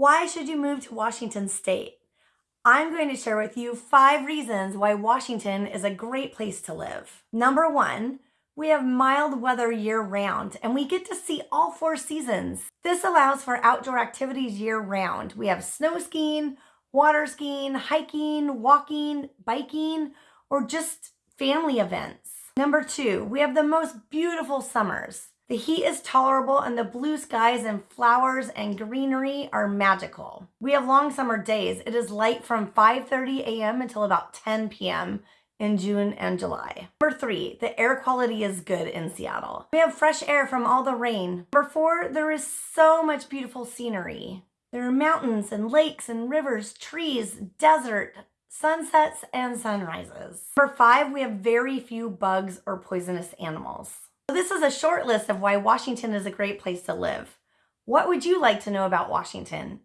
Why should you move to Washington State? I'm going to share with you five reasons why Washington is a great place to live. Number one, we have mild weather year round and we get to see all four seasons. This allows for outdoor activities year round. We have snow skiing, water skiing, hiking, walking, biking, or just family events. Number two, we have the most beautiful summers. The heat is tolerable and the blue skies and flowers and greenery are magical. We have long summer days. It is light from 5.30 a.m. until about 10 p.m. in June and July. Number three, the air quality is good in Seattle. We have fresh air from all the rain. Number four, there is so much beautiful scenery. There are mountains and lakes and rivers, trees, desert, sunsets, and sunrises. Number five, we have very few bugs or poisonous animals. So this is a short list of why Washington is a great place to live. What would you like to know about Washington?